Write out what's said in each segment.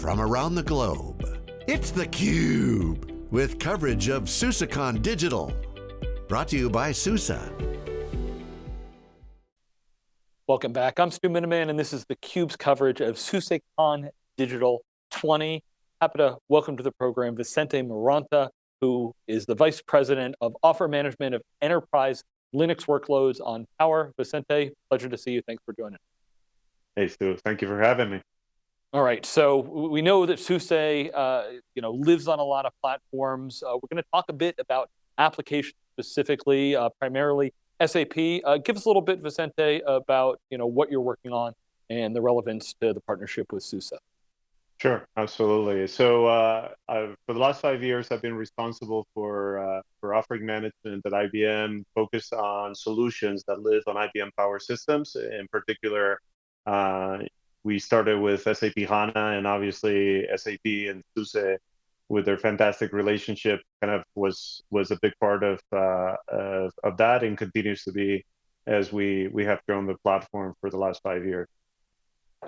from around the globe. It's theCUBE, with coverage of SUSECon Digital. Brought to you by SUSE. Welcome back, I'm Stu Miniman, and this is theCUBE's coverage of SUSECon Digital 20. Happy to welcome to the program Vicente Moranta, who is the Vice President of Offer Management of Enterprise Linux Workloads on Power. Vicente, pleasure to see you, thanks for joining. Hey Stu, thank you for having me. All right, so we know that SUSE uh, you know, lives on a lot of platforms. Uh, we're going to talk a bit about applications specifically, uh, primarily SAP. Uh, give us a little bit, Vicente, about you know, what you're working on and the relevance to the partnership with SUSE. Sure, absolutely. So uh, for the last five years, I've been responsible for, uh, for offering management at IBM, focused on solutions that live on IBM Power Systems, in particular uh, we started with SAP HANA, and obviously SAP and SUSE, with their fantastic relationship, kind of was was a big part of uh, of, of that, and continues to be as we we have grown the platform for the last five years.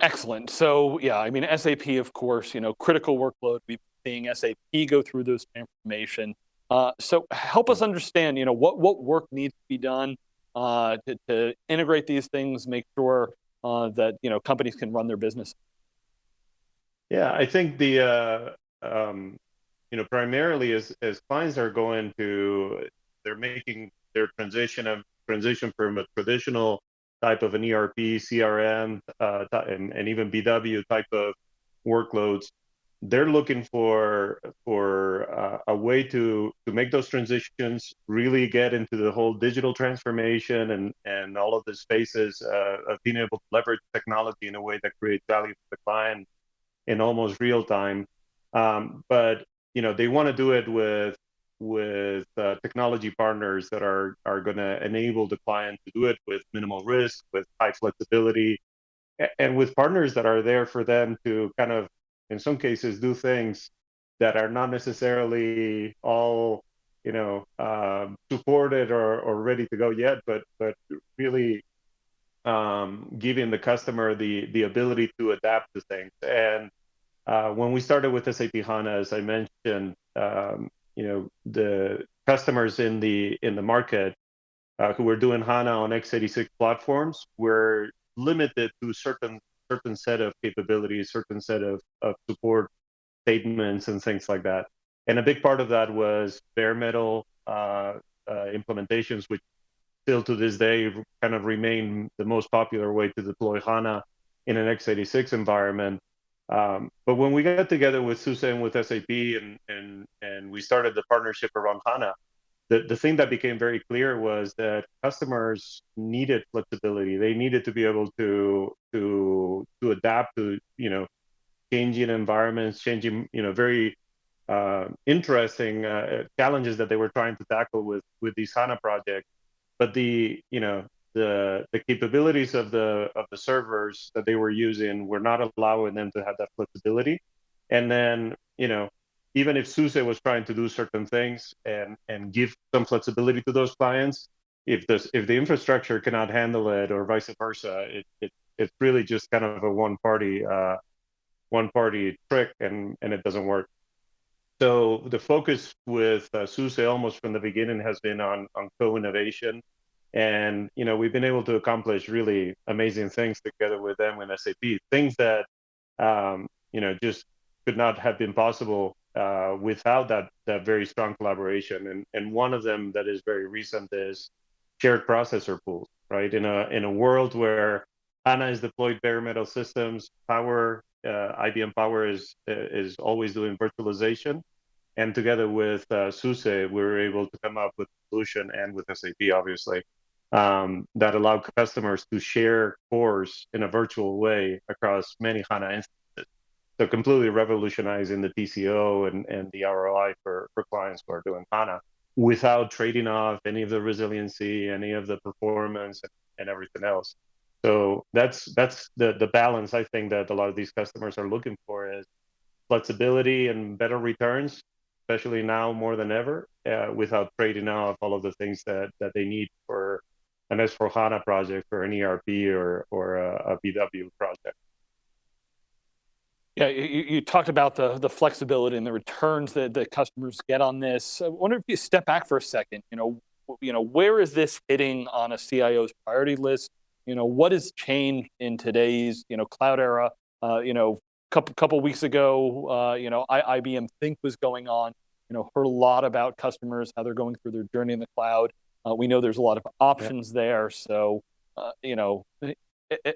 Excellent. So yeah, I mean SAP, of course, you know, critical workload. We've been seeing SAP go through this transformation. Uh, so help us understand, you know, what what work needs to be done uh, to, to integrate these things, make sure uh, that you know companies can run their business? Yeah, I think the uh, um, you know primarily as as clients are going to they're making their transition of transition from a traditional type of an ERP, CRM, uh, and, and even BW type of workloads they're looking for for uh, a way to to make those transitions really get into the whole digital transformation and and all of the spaces uh, of being able to leverage technology in a way that creates value for the client in almost real time. Um, but you know they want to do it with with uh, technology partners that are are going to enable the client to do it with minimal risk with high flexibility and with partners that are there for them to kind of in some cases do things that are not necessarily all you know um, supported or, or ready to go yet but but really um, giving the customer the the ability to adapt to things. And uh, when we started with SAP HANA as I mentioned um, you know the customers in the in the market uh, who were doing HANA on x86 platforms were limited to certain certain set of capabilities, certain set of, of support statements and things like that. And a big part of that was bare metal uh, uh, implementations, which still to this day kind of remain the most popular way to deploy HANA in an x86 environment. Um, but when we got together with SUSE and with SAP and, and, and we started the partnership around HANA, the, the thing that became very clear was that customers needed flexibility. They needed to be able to to to adapt to you know changing environments, changing you know very uh, interesting uh, challenges that they were trying to tackle with with these HANA projects. But the you know the the capabilities of the of the servers that they were using were not allowing them to have that flexibility. And then you know even if SUSE was trying to do certain things and and give some flexibility to those clients, if the if the infrastructure cannot handle it or vice versa, it, it it's really just kind of a one party uh, one party trick and and it doesn't work. So the focus with uh, SUSE almost from the beginning has been on on co-innovation, and you know we've been able to accomplish really amazing things together with them and SAP, things that um, you know just could not have been possible uh, without that that very strong collaboration. And and one of them that is very recent is shared processor pools, right? In a in a world where HANA is deployed bare metal systems, Power uh, IBM Power is is always doing virtualization, and together with uh, SUSE, we were able to come up with a solution and with SAP, obviously. Um, that allowed customers to share cores in a virtual way across many HANA instances so completely revolutionizing the TCO and, and the ROI for, for clients who are doing HANA without trading off any of the resiliency, any of the performance and, and everything else. So that's that's the, the balance I think that a lot of these customers are looking for is flexibility and better returns, especially now more than ever, uh, without trading off all of the things that, that they need for an S4HANA project or an ERP or, or a, a BW project. Yeah, you, you talked about the the flexibility and the returns that the customers get on this. I wonder if you step back for a second. You know, you know, where is this hitting on a CIO's priority list? You know, what has changed in today's you know cloud era? Uh, you know, couple couple weeks ago, uh, you know, I, IBM Think was going on. You know, heard a lot about customers how they're going through their journey in the cloud. Uh, we know there's a lot of options yeah. there. So, uh, you know,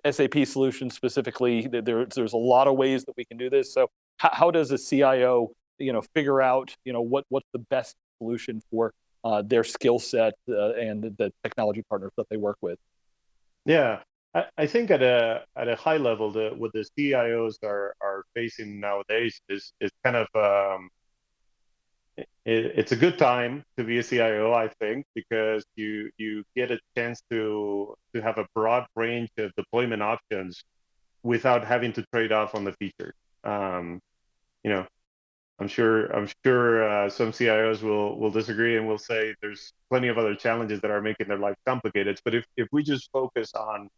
SAP solution specifically, there's there's a lot of ways that we can do this. So, how, how does a CIO, you know, figure out, you know, what what's the best solution for uh, their skill set uh, and the technology partners that they work with? Yeah, I, I think at a at a high level, the, what the CIOs are are facing nowadays is is kind of um, it, it's a good time to be a CIO, I think, because you you get a chance to to have a broad range of deployment options without having to trade off on the feature. Um, you know, I'm sure I'm sure uh, some CIOs will will disagree and will say there's plenty of other challenges that are making their life complicated. But if if we just focus on,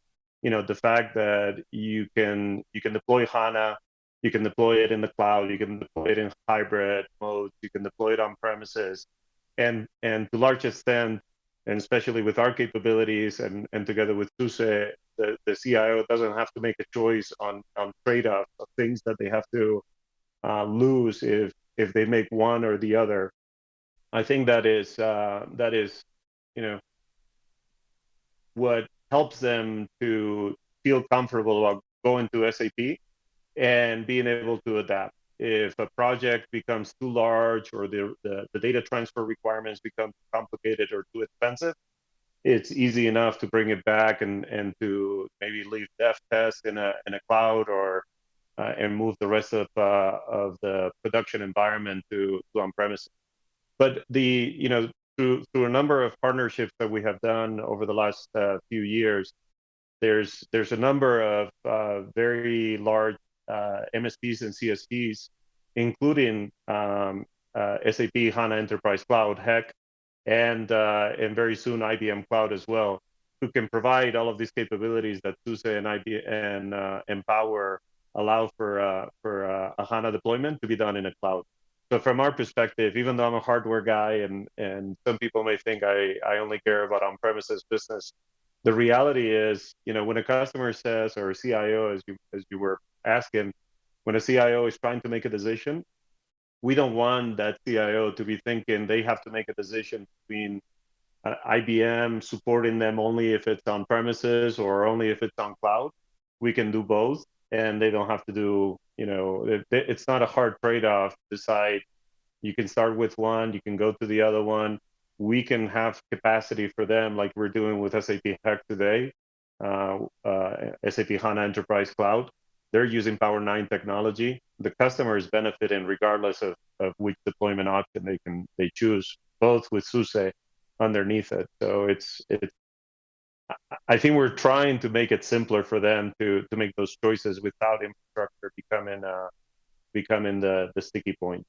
you know, the fact that you can you can deploy HANA, you can deploy it in the cloud, you can deploy it in hybrid modes, you can deploy it on premises, and and to large extent, and especially with our capabilities and and together with SUSE, the, the CIO doesn't have to make a choice on on trade-off of things that they have to uh, lose if if they make one or the other. I think that is uh, that is you know what helps them to feel comfortable about going to SAP and being able to adapt. If a project becomes too large or the, the, the data transfer requirements become complicated or too expensive, it's easy enough to bring it back and, and to maybe leave dev test in a, in a cloud or uh, and move the rest of uh, of the production environment to, to on premises. But the you know through through a number of partnerships that we have done over the last uh, few years, there's there's a number of uh, very large uh, MSPs and CSPs, including um, uh, SAP HANA Enterprise Cloud, HEC, and and very soon IBM Cloud as well, who can provide all of these capabilities that SUSE and IBM and Empower allow for uh, for uh, a HANA deployment to be done in a cloud. So from our perspective, even though I'm a hardware guy and and some people may think I, I only care about on-premises business, the reality is, you know, when a customer says or a CIO, as you as you were asking, when a CIO is trying to make a decision, we don't want that CIO to be thinking they have to make a decision between uh, IBM supporting them only if it's on premises or only if it's on cloud. We can do both and they don't have to do you know it, it's not a hard trade-off decide you can start with one you can go to the other one we can have capacity for them like we're doing with sap HEC today uh, uh, sap hana enterprise cloud they're using power 9 technology the customer is benefiting regardless of, of which deployment option they can they choose both with SUSE underneath it so it's it's I think we're trying to make it simpler for them to to make those choices without infrastructure becoming uh, becoming the the sticky point.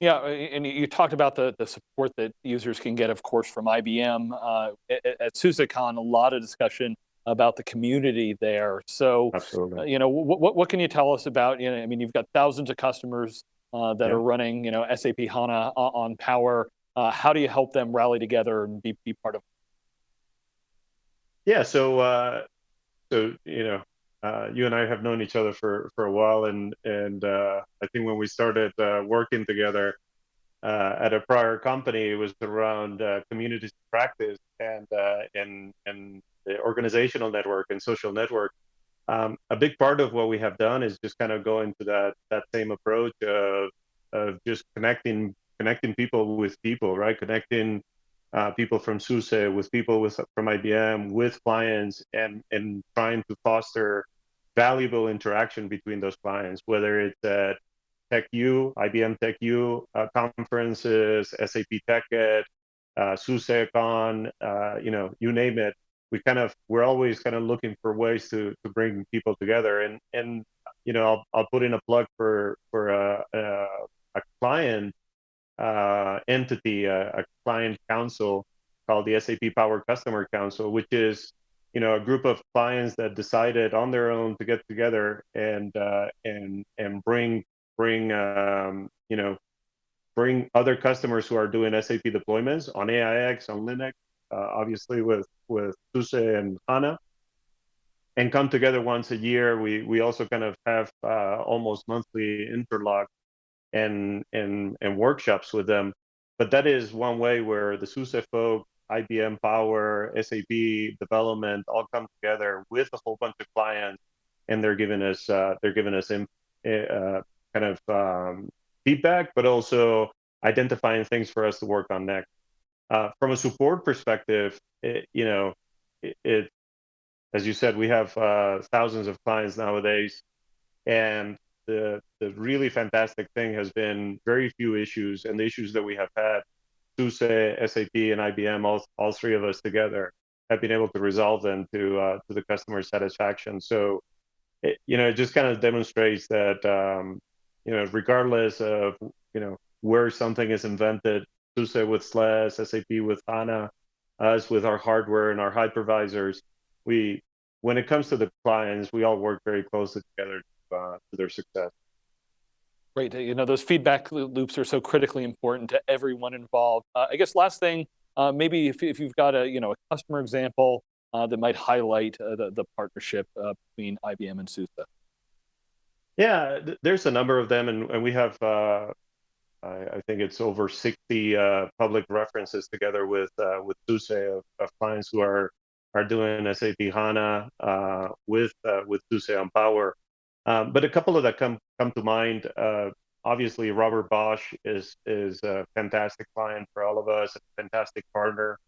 Yeah, and you talked about the, the support that users can get, of course, from IBM. Uh, at, at SUSECon, a lot of discussion about the community there. So, uh, you know, what, what can you tell us about, you know, I mean, you've got thousands of customers uh, that yeah. are running, you know, SAP HANA on Power. Uh, how do you help them rally together and be, be part of yeah, so uh, so you know, uh, you and I have known each other for for a while, and and uh, I think when we started uh, working together uh, at a prior company, it was around uh, community practice and and and the organizational network and social network. Um, a big part of what we have done is just kind of go into that that same approach of of just connecting connecting people with people, right? Connecting uh, people from SUSE, with people with from IBM, with clients, and and trying to foster valuable interaction between those clients, whether it's at TechU, IBM TechU uh, conferences, SAP TechEd, uh, SUSECon, uh, you know, you name it. We kind of we're always kind of looking for ways to to bring people together, and and you know, I'll I'll put in a plug for for a, a, a client uh, entity, a, a, client council called the SAP Power Customer Council, which is you know a group of clients that decided on their own to get together and uh, and and bring bring um, you know bring other customers who are doing SAP deployments on AIX on Linux, obviously with with SUSE and HANA, and come together once a year. We we also kind of have uh, almost monthly interlock and and and workshops with them. But that is one way where the SUSE folk IBM Power, SAP development all come together with a whole bunch of clients, and they're giving us uh, they're giving us in, uh, kind of um, feedback, but also identifying things for us to work on next. Uh, from a support perspective, it, you know, it, it, as you said, we have uh, thousands of clients nowadays, and the the really fantastic thing has been very few issues, and the issues that we have had SUSE, SAP, and IBM, all, all three of us together, have been able to resolve them to uh, to the customer satisfaction. So, it, you know, it just kind of demonstrates that, um, you know, regardless of you know where something is invented, SUSE with SLES, SAP with HANA, us with our hardware and our hypervisors, we when it comes to the clients, we all work very closely together to, uh, to their success. Great. You know, those feedback loops are so critically important to everyone involved. Uh, I guess last thing, uh, maybe if, if you've got a, you know, a customer example uh, that might highlight uh, the, the partnership uh, between IBM and SUSE. Yeah, there's a number of them, and, and we have, uh, I, I, think it's over 60 public references together with with SUSE of, of, clients who are are doing SAP HANA with with SUSE on Power. Um, but a couple of that come come to mind. Uh, obviously, Robert Bosch is is a fantastic client for all of us, a fantastic partner,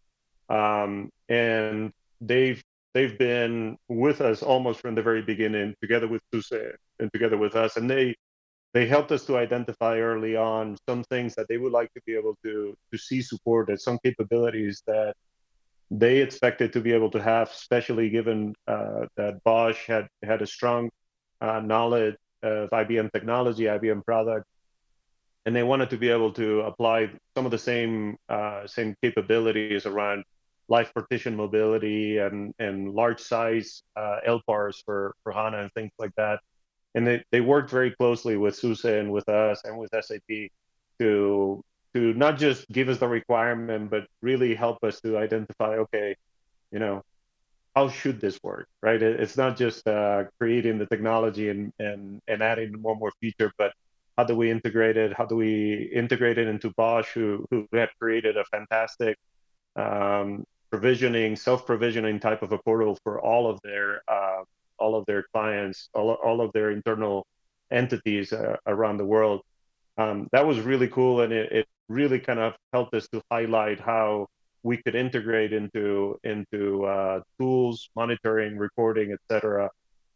um, and they've they've been with us almost from the very beginning, together with SUSE and together with us, and they they helped us to identify early on some things that they would like to be able to to see supported, some capabilities that they expected to be able to have, especially given uh, that Bosch had had a strong uh, knowledge of IBM technology, IBM product, and they wanted to be able to apply some of the same uh, same capabilities around live partition mobility and and large size uh, LPARs for for HANA and things like that. And they, they worked very closely with SUSE and with us and with SAP to to not just give us the requirement, but really help us to identify, okay, you know, how should this work, right? It's not just uh, creating the technology and, and, and adding more and more feature, but how do we integrate it? How do we integrate it into Bosch, who, who had created a fantastic um, provisioning, self-provisioning type of a portal for all of their uh, all of their clients, all, all of their internal entities uh, around the world. Um, that was really cool, and it, it really kind of helped us to highlight how we could integrate into into uh, tools, monitoring, reporting, etc.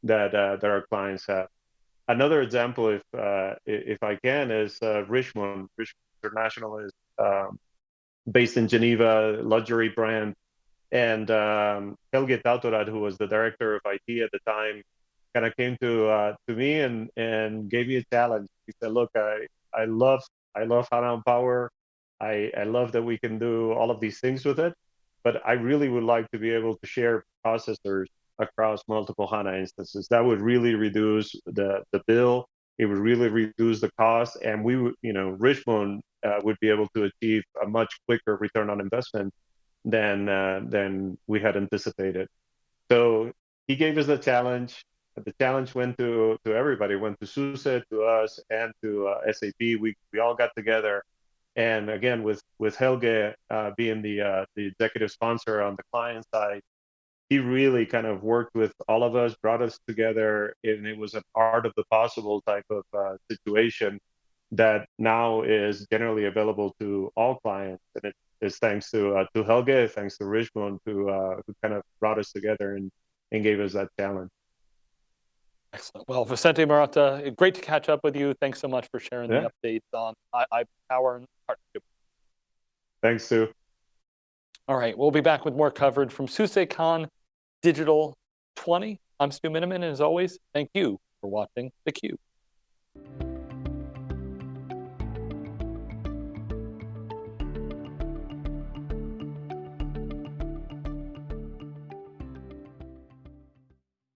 That uh, that our clients have. Another example, if uh, if I can, is uh, Richmond Richemont International is um, based in Geneva, luxury brand, and um, Helge Tautorad, who was the director of IT at the time, kind of came to uh, to me and and gave me a challenge. He said, "Look, I I love I love HANA Power. I, I love that we can do all of these things with it, but I really would like to be able to share processors across multiple HANA instances. That would really reduce the, the bill. It would really reduce the cost, and we would, you know, Richmond uh, would be able to achieve a much quicker return on investment than uh, than we had anticipated. So he gave us the challenge. The challenge went to to everybody. Went to SUSE, to us, and to uh, SAP. We we all got together and again, with with Helge uh, being the uh, the executive sponsor on the client side, he really kind of worked with all of us, brought us together, and it was an art of the possible type of uh, situation that now is generally available to all clients, and it is thanks to uh, to Helge, thanks to Richmond, who uh, who kind of brought us together and and gave us that challenge. Excellent. Well, Vicente Moranta, great to catch up with you. Thanks so much for sharing yeah. the updates on I, Power and partnership. Thanks, Sue. All right, we'll be back with more coverage from SUSECon Digital 20. I'm Stu Miniman, and as always, thank you for watching theCUBE.